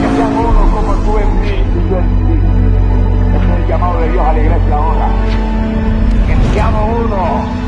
que sean uno como tú en mí y yo en ti. Ese es el llamado de Dios a la iglesia ahora. Que seamos uno.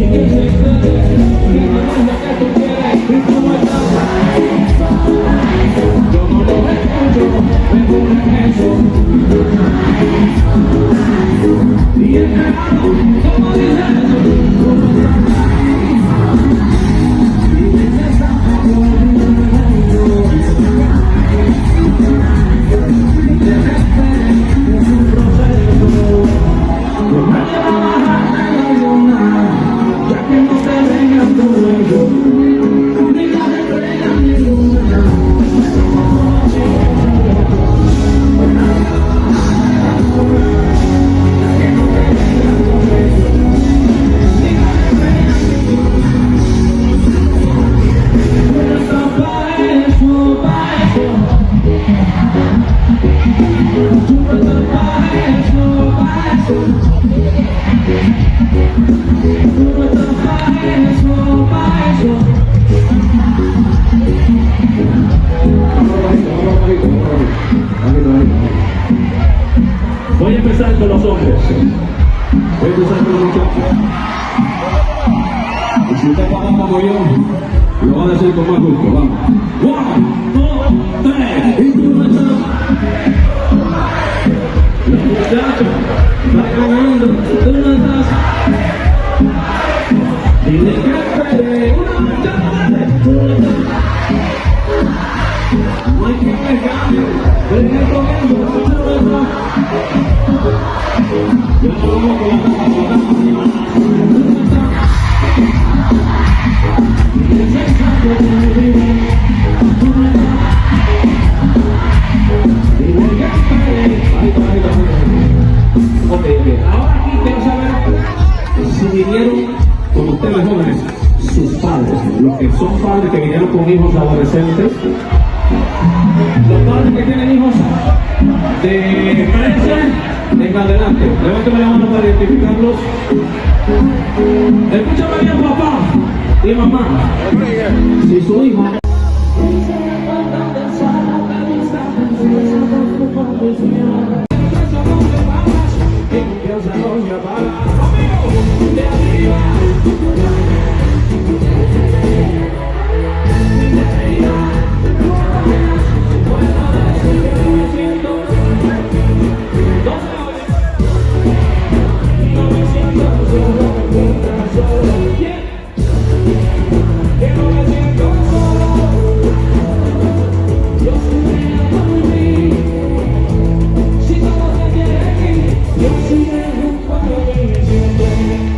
Y Voy a empezar con los hombres. Voy a empezar con los muchachos. Si usted como yo, lo van a hacer con más gusto. Vamos. One, dos, tres. gato, vai ganhando uma das. E nem café, uma chave. Mãe que pegado, ele recomendo uma das. Eu tô com a minha mãe. Que son padres que vinieron con hijos adolescentes, los padres que tienen hijos de 13 en adelante. Levántame la mano para identificarlos. Escúchame bien, papá y mamá. Si su hijo 和你结婚